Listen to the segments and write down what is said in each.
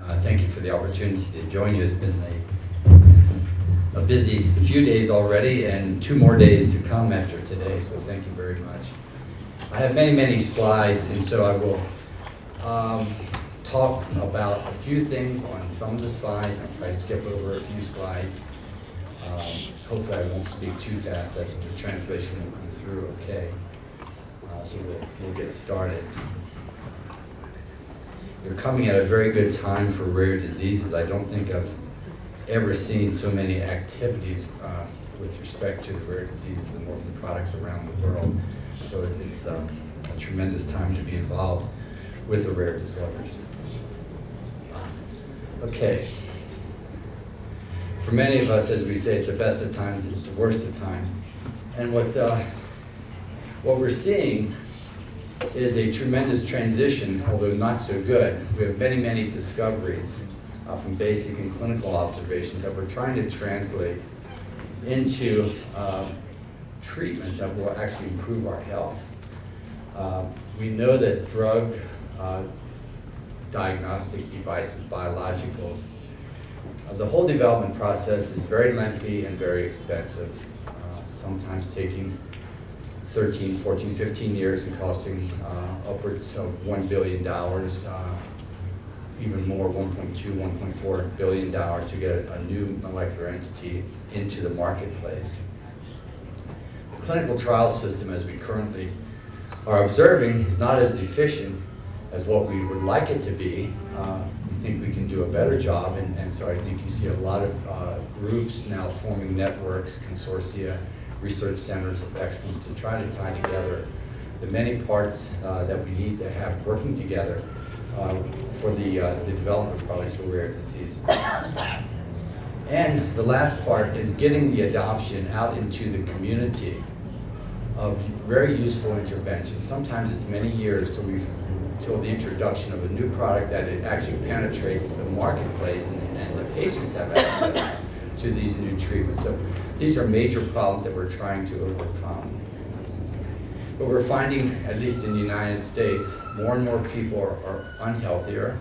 Uh, Thank you for the opportunity to join you. It's been a, a busy few days already and two more days to come after today, so thank you very much. I have many, many slides, and so I will um, talk about a few things on some of the slides. Probably skip over a few slides. Um, Hopefully I won't speak too fast, that the translation will come through okay. Uh, So we'll, we'll get started. You're coming at a very good time for rare diseases. I don't think I've ever seen so many activities uh, with respect to the rare diseases and orphan products around the world. So it- it's um, a tremendous time to be involved with the rare disorders. Okay. For many of us, as we say, it's the best of times, it's the worst of times. And what, uh, what we're seeing is a tremendous transition, although not so good. We have many, many discoveries uh, from basic and clinical observations that we're trying to translate into uh, treatments that will actually improve our health. Uh, we know that drug uh, diagnostic devices, biologicals, uh, the whole development process is very lengthy and very expensive, uh, sometimes taking 13, 14, 15 years and costing uh, upwards of $1 billion, uh, even more, 1.2, 1.4 billion dollars to get a, a new molecular entity into the marketplace. The clinical trial system as we currently are observing is not as efficient as what we would like it to be. Uh, we think we can do a better job, and, and so I think you see a lot of uh, groups now forming networks, consortia, research centers of excellence to try to tie together the many parts uh, that we need to have working together uh, for the, uh, the development of products for rare disease. And the last part is getting the adoption out into the community of very useful interventions. Sometimes it's many years till we till the introduction of a new product that it actually penetrates the marketplace and, and the patients have access to these new treatments. So these are major problems that we're trying to overcome. But we're finding, at least in the United States, more and more people are, are unhealthier.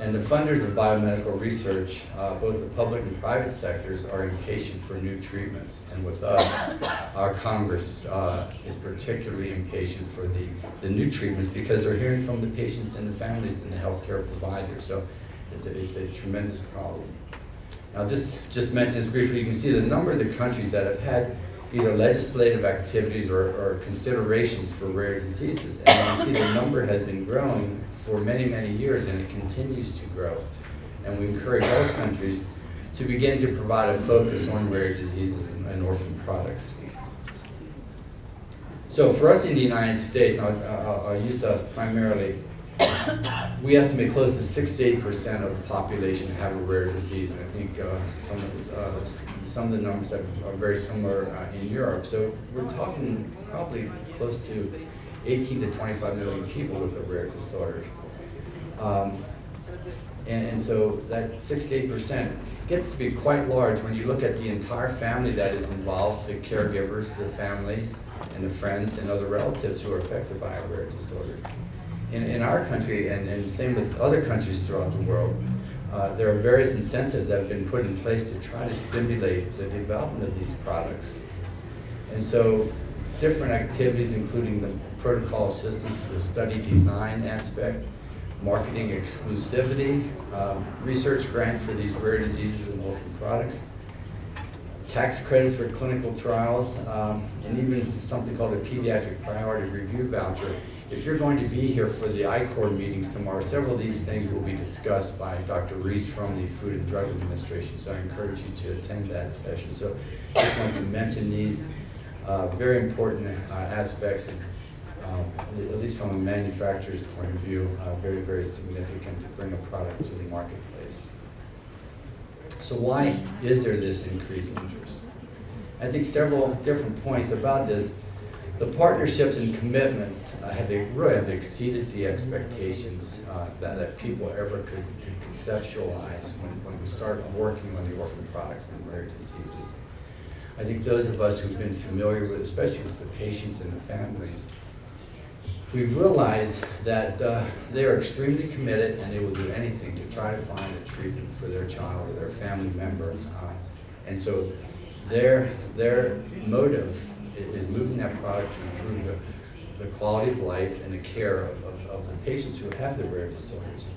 And the funders of biomedical research, uh, both the public and private sectors, are impatient for new treatments. And with us, our Congress uh, is particularly impatient for the, the new treatments because they're hearing from the patients and the families and the healthcare providers. So it's a, it's a tremendous problem. I'll just, just mention this briefly. You can see the number of the countries that have had either legislative activities or, or considerations for rare diseases. And you can see the number has been growing for many, many years, and it continues to grow. And we encourage all countries to begin to provide a focus on rare diseases and, and orphan products. So for us in the United States, I'll, I'll, I'll use us primarily we estimate close to six to eight percent of the population have a rare disease, and I think uh, some of the, uh, some of the numbers are very similar uh, in Europe. So we're talking probably close to 18 to 25 million people with a rare disorder. Um, and, and so that six to eight percent gets to be quite large when you look at the entire family that is involved, the caregivers, the families, and the friends and other relatives who are affected by a rare disorder in, in our country, and, and same with other countries throughout the world, uh, there are various incentives that have been put in place to try to stimulate the development of these products. And so different activities, including the protocol assistance, the study design aspect, marketing exclusivity, um, research grants for these rare diseases and orphan products, tax credits for clinical trials, um, and even something called a pediatric priority review voucher if you're going to be here for the ICORD meetings tomorrow, several of these things will be discussed by Dr. Reese from the Food and Drug Administration, so I encourage you to attend that session. So I just wanted to mention these uh, very important uh, aspects, and, uh, at least from a manufacturer's point of view, uh, very, very significant to bring a product to the marketplace. So why is there this increased interest? I think several different points about this the partnerships and commitments uh, have really have exceeded the expectations uh, that, that people ever could, could conceptualize when, when we started working on the orphan products and rare diseases. I think those of us who've been familiar with, especially with the patients and the families, we've realized that uh, they are extremely committed and they will do anything to try to find a treatment for their child or their family member. Uh, And so their, their motive is moving that product to improve the, the quality of life and the care of, of- of the patients who have the rare disorders.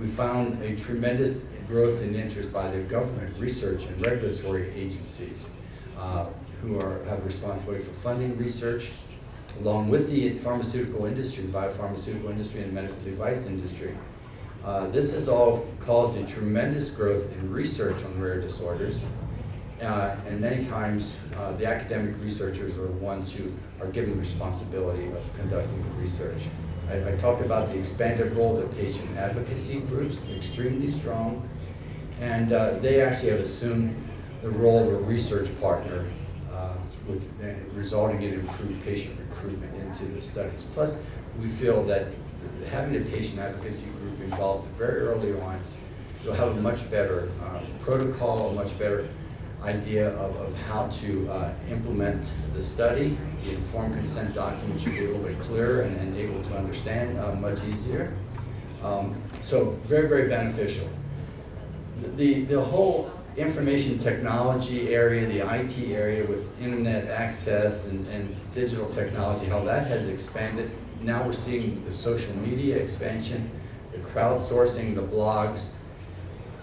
We found a tremendous growth in interest by the government, research, and regulatory agencies uh, who are, have responsibility for funding research, along with the pharmaceutical industry, the biopharmaceutical industry, and medical device industry. Uh, This has all caused a tremendous growth in research on rare disorders, uh, and many times, uh, the academic researchers are the ones who are given the responsibility of conducting the research. I, I talked about the expanded role of the patient advocacy groups, extremely strong, and uh, they actually have assumed the role of a research partner uh, with, resulting in improved patient recruitment into the studies. Plus, we feel that having a patient advocacy group involved very early on, you'll have a much better uh, protocol, a much better idea of, of how to uh, implement the study. The informed consent document should be a little bit clearer and, and able to understand uh, much easier. Um, so very, very beneficial. The, the whole information technology area, the IT area with internet access and, and digital technology, how that has expanded. Now we're seeing the social media expansion, the crowdsourcing, the blogs,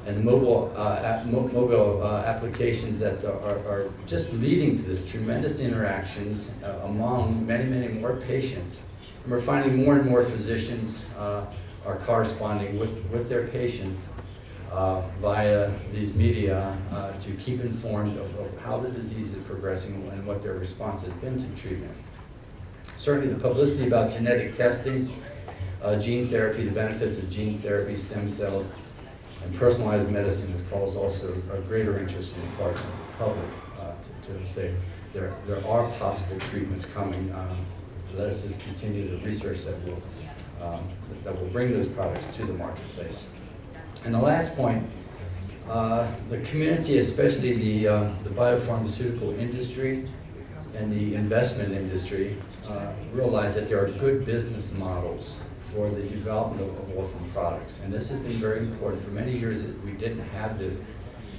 and mobile, uh, mo mobile uh, applications that are, are just leading to this tremendous interactions uh, among many, many more patients. And we're finding more and more physicians uh, are corresponding with, with their patients uh, via these media uh, to keep informed of, of how the disease is progressing and what their response has been to treatment. Certainly the publicity about genetic testing, gene therapy, the benefits of gene therapy, stem cells, and personalized medicine has caused also a greater interest in the part of the public uh, to, to say there, there are possible treatments coming. Um, let us just continue the research that will, um, that will bring those products to the marketplace. And the last point, uh, the community, especially the, uh, the biopharmaceutical industry and the investment industry, uh, realize that there are good business models for the development of, of orphan products. And this has been very important. For many years, we didn't have this,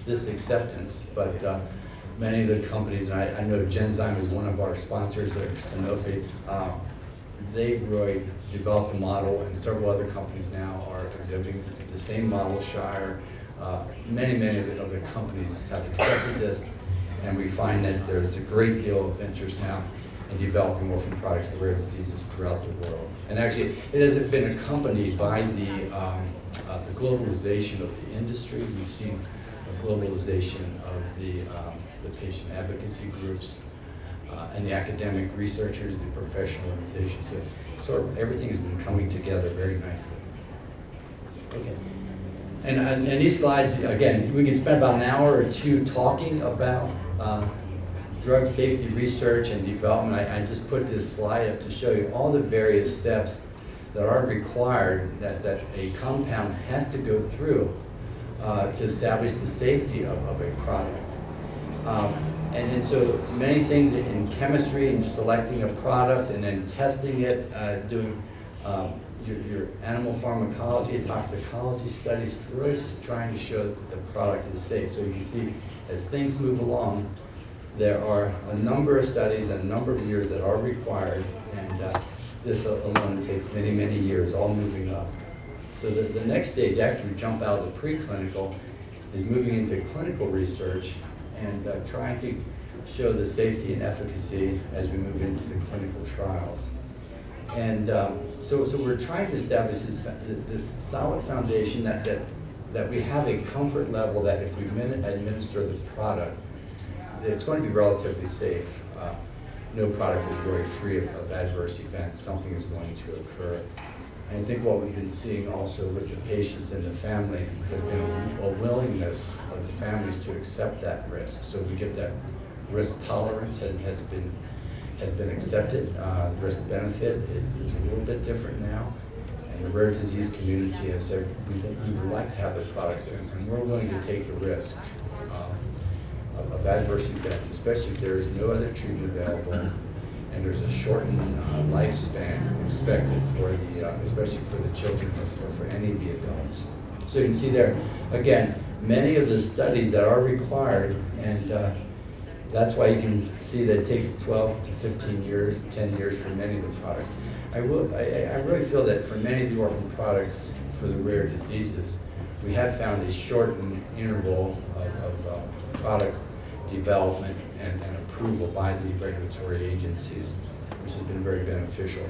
this acceptance, but uh, many of the companies, and I, I know Genzyme is one of our sponsors, or Sanofi, uh, they really developed a model, and several other companies now are exhibiting the same model, Shire. Uh, Many, many of the other companies have accepted this, and we find that there's a great deal of interest now in developing orphan products for rare diseases throughout the world. And actually, it has been accompanied by the, um, uh, the globalization of the industry. We've seen a globalization of the, um, the patient advocacy groups, uh, and the academic researchers, the professional organizations. So sort of everything has been coming together very nicely. Okay. And, and and these slides, again, we can spend about an hour or two talking about uh, drug safety research and development. I, I just put this slide up to show you all the various steps that are required that, that a compound has to go through uh, to establish the safety of, of a product. Um, And and so many things in chemistry and selecting a product and then testing it, uh, doing um, your, your animal pharmacology, toxicology studies, really trying to show that the product is safe. So you can see as things move along, there are a number of studies and a number of years that are required, and uh, this alone takes many, many years, all moving up. So the, the next stage, after we jump out of the preclinical, is moving into clinical research and uh, trying to show the safety and efficacy as we move into the clinical trials. And um, so, so we're trying to establish this, this solid foundation that, that, that we have a comfort level that if we administer the product, it's going to be relatively safe. Uh, No product is really free of of adverse events. Something is going to occur. And I think what we've been seeing also with the patients and the family has been a- willingness of the families to accept that risk. So we get that risk tolerance has, has been, has been accepted. Uh, the risk benefit is, is a little bit different now. And the rare disease community has said, we, we would like to have the products and and we're willing to take the risk. um, of of adverse events, especially if there is no other treatment available and there's a shortened uh, lifespan expected for the, uh, especially for the children, or for, for any of the adults. So you can see there, again, many of the studies that are required, and uh, that's why you can see that it takes 12 to 15 years, 10 years for many of the products. I will, I, I really feel that for many of the orphan products for the rare diseases, we have found a shortened interval of, product development and, and approval by the regulatory agencies, which has been very beneficial.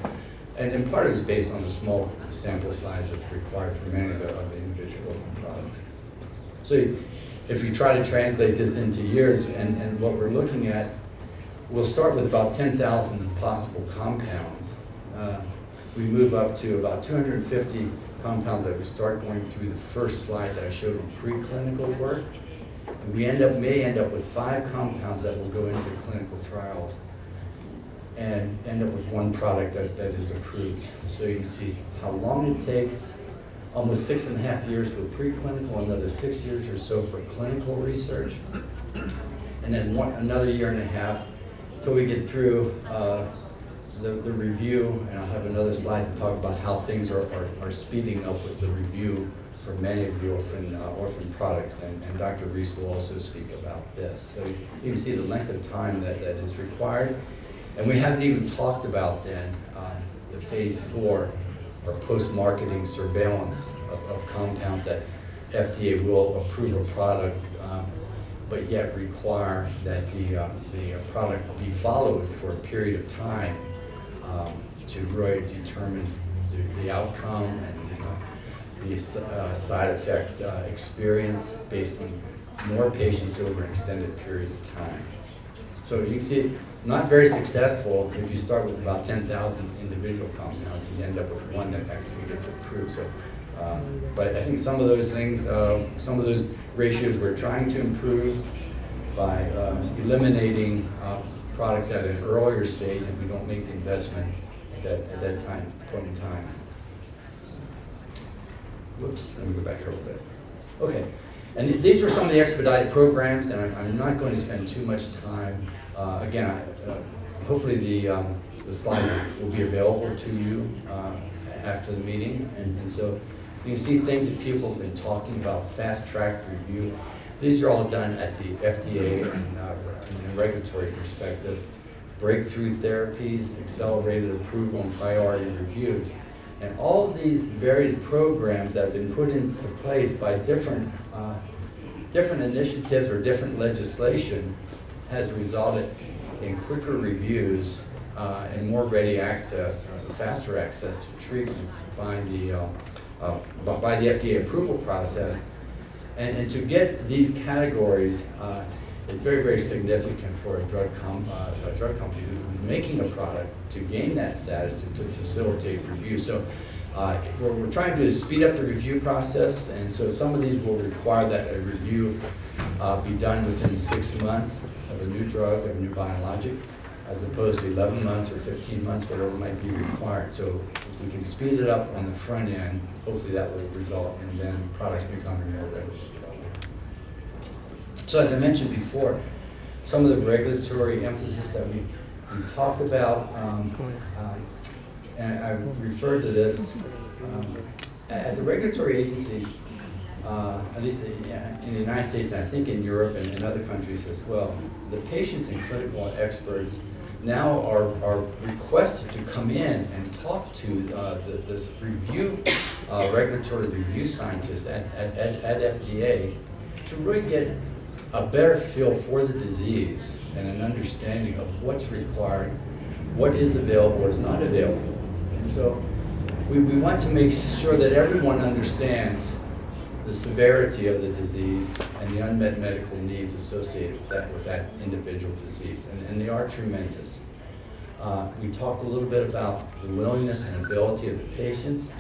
And in part is based on the small sample size that's required for many of the, of the individual products. So if you try to translate this into years, and, and what we're looking at, we'll start with about 10,000 possible compounds. Uh, we move up to about 250 compounds that we start going through the first slide that I showed in preclinical work. And we end up, may end up with five compounds that will go into clinical trials and end up with one product that, that is approved. So you can see how long it takes, almost six and a half years for preclinical, another six years or so for clinical research, and then one, another year and a half till we get through uh, the, the review, and I'll have another slide to talk about how things are, are, are speeding up with the review for many of the orphan, uh, orphan products, and, and Dr. Reese will also speak about this. So you can see the length of time that, that is required, and we haven't even talked about then um, the phase four or post-marketing surveillance of, of compounds that FDA will approve a product, um, but yet require that the, uh, the product be followed for a period of time um, to really determine the, the outcome and uh, side effect uh, experience based on more patients over an extended period of time. So you can see, not very successful if you start with about 10,000 individual compounds, you end up with one that actually gets approved. So, um, but I think some of those things, uh, some of those ratios we're trying to improve by um, eliminating uh, products at an earlier stage and we don't make the investment at that, at that time, point in time. Whoops, let me go back here a little bit. Okay, and these were some of the expedited programs, and I'm, I'm not going to spend too much time. Uh, again, I, uh, hopefully the, um, the slide will be available to you uh, after the meeting, and, and so you can see things that people have been talking about, fast track review. These are all done at the FDA and uh, regulatory perspective. Breakthrough therapies, accelerated approval, and priority reviews. And all these various programs that have been put into place by different, uh, different initiatives or different legislation has resulted in quicker reviews uh, and more ready access, uh, faster access to treatments by the, uh, uh, by the FDA approval process. And, and to get these categories, it's very, very significant for a drug, com uh, a drug company who's making a product to gain that status to, to facilitate review. So uh, what we're trying to do is speed up the review process, and so some of these will require that a review uh, be done within six months of a new drug, of a new biologic, as opposed to 11 months or 15 months, whatever might be required. So if we can speed it up on the front end, hopefully that will result in then products becoming more available. So as I mentioned before, some of the regulatory emphasis that we, we talked about, um, um, and I referred to this, um, at the regulatory agencies, uh, at least in, in the United States, and I think in Europe and in other countries as well, the patients and clinical experts now are, are requested to come in and talk to uh, the, this review, uh, regulatory review scientist at, at, at, at FDA to really get a better feel for the disease and an understanding of what's required, what is available, what is not available. And so we, we want to make sure that everyone understands the severity of the disease and the unmet medical needs associated with that, with that individual disease, and, and they are tremendous. Uh, we talked a little bit about the willingness and ability of the patients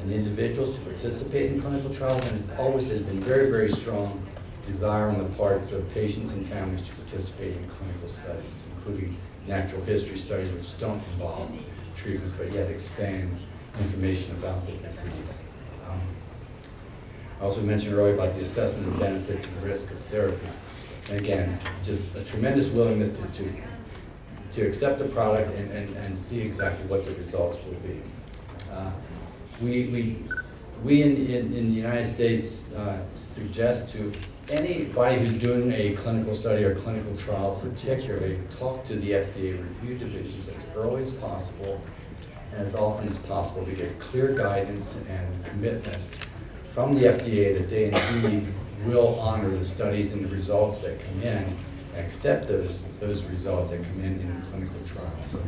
and individuals to participate in clinical trials, and it's always has been very, very strong desire on the parts of patients and families to participate in clinical studies, including natural history studies which don't involve treatments but yet expand information about the disease. Um, I also mentioned earlier about the assessment of benefits and risk of therapies. And again, just a tremendous willingness to, to, to accept the product and, and, and see exactly what the results will be. Uh, We, we, we in, in, in the United States uh, suggest to anybody who's doing a clinical study or clinical trial particularly, talk to the FDA review divisions as early as possible and as often as possible to get clear guidance and commitment from the FDA that they indeed will honor the studies and the results that come in and accept those, those results that come in in a clinical trial. So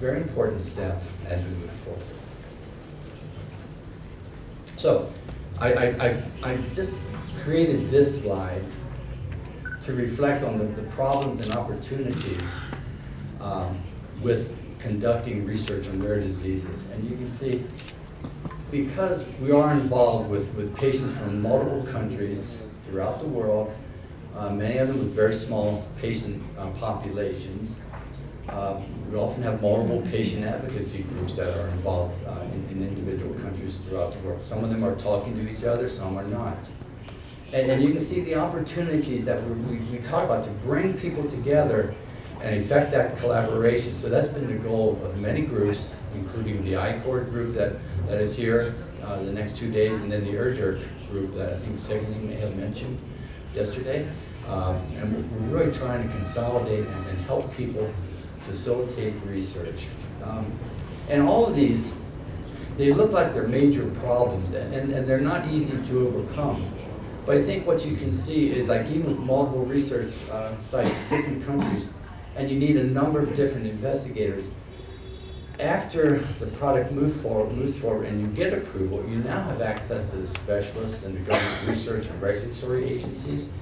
very important step as we move forward. So I, I, I, I just created this slide to reflect on the, the problems and opportunities um, with conducting research on rare diseases. And you can see, because we are involved with, with patients from multiple countries throughout the world, uh, many of them with very small patient uh, populations, um, we often have multiple patient advocacy groups that are involved uh, in, in individual countries throughout the world. Some of them are talking to each other, some are not. And, and you can see the opportunities that we, we, we talk about to bring people together and effect that collaboration. So that's been the goal of many groups, including the ICORD group that, that is here uh, the next two days, and then the IRDiRC group that I think Segni may have mentioned yesterday. Um, and we're really trying to consolidate and, and help people facilitate research. Um, and all of these, they look like they're major problems, and, and, and they're not easy to overcome. But I think what you can see is like even with multiple research uh, sites, different countries, and you need a number of different investigators. After the product move forward, moves forward and you get approval, you now have access to the specialists and the government research and regulatory agencies.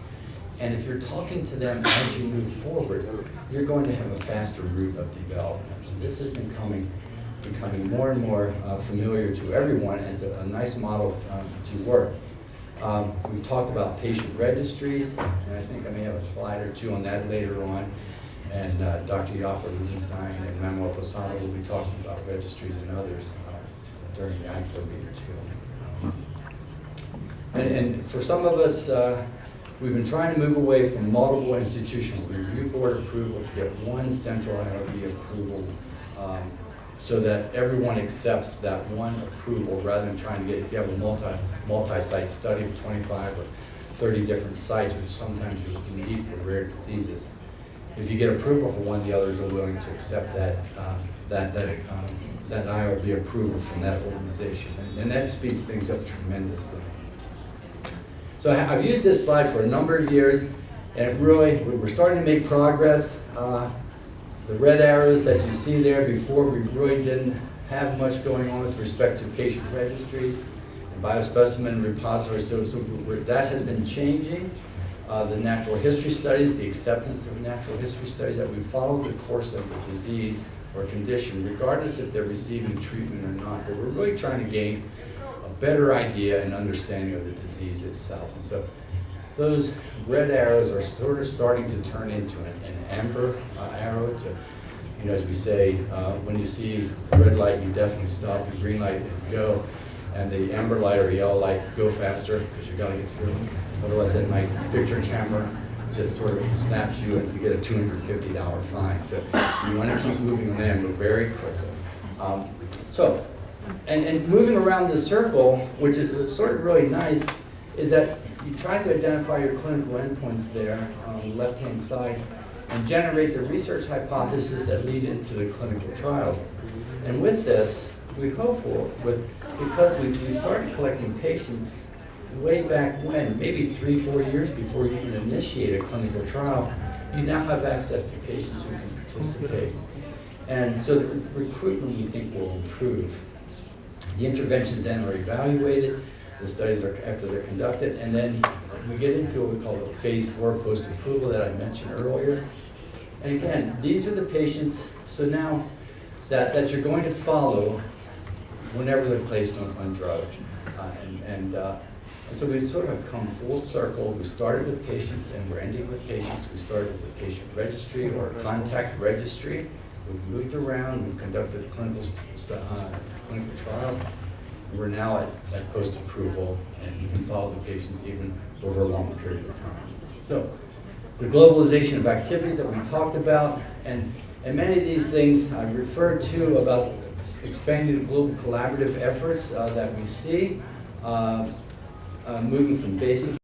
And if you're talking to them as you move forward, you're going to have a faster route of development. So this is becoming, becoming more and more uh, familiar to everyone and it's a, a nice model um, to work. Um, we've talked about patient registries, and I think I may have a slide or two on that later on. And uh, Dr. Yaffa Rubinstein and Manuel Posada will be talking about registries and others uh, during the ICORD meetings. And, and for some of us, uh, we've been trying to move away from multiple institutional review board approval to get one central IRB approval um, so that everyone accepts that one approval rather than trying to get, if you have a multi, multi-site study of 25 or 30 different sites, which sometimes you need for rare diseases. If you get approval for one, the others are willing to accept that, uh, that, that, um, that IRB approval from that organization. And, and that speeds things up tremendously. So I've used this slide for a number of years, and really, we- we're starting to make progress. Uh, The red arrows that you see there before, we really didn't have much going on with respect to patient registries biospecimen repositories, so, so that has been changing. Uh, The natural history studies, the acceptance of natural history studies, that we follow the course of the disease or condition, regardless if they're receiving treatment or not. But we're really trying to gain a better idea and understanding of the disease itself. And so those red arrows are sort of starting to turn into an, an amber uh, arrow to, you know, as we say, uh, when you see red light, you definitely stop, the green light is go, and the amber light or yellow light, go faster, because you've gotta get through. Otherwise, that nice picture camera just sort of snaps you and you get a two hundred fifty dollar fine. So you wanna keep moving on amber very quickly. Um, So, and, and moving around the circle, which is sort of really nice, is that you try to identify your clinical endpoints there on the left-hand side and generate the research hypothesis that lead into the clinical trials. And with this, we hope for, with, because we, we started collecting patients way back when, maybe three, four years before you even initiate a clinical trial, you now have access to patients who can participate. And so the recruitment, we think, will improve. The interventions then are evaluated, the studies are, after they're conducted, and then we get into what we call the phase four post-approval that I mentioned earlier. And again, these are the patients, so now that, that you're going to follow whenever they're placed on, on drug. Uh, and, and, uh, and so we sort of come full circle. We started with patients and we're ending with patients. We started with a patient registry or contact registry. We've moved around, we've conducted clinical, uh, clinical trials. We're now at, at post-approval, and you can follow the patients even over a long period of time. So, the globalization of activities that we talked about, and And many of these things I referred to about expanding the global collaborative efforts uh, that we see, uh, uh, moving from basic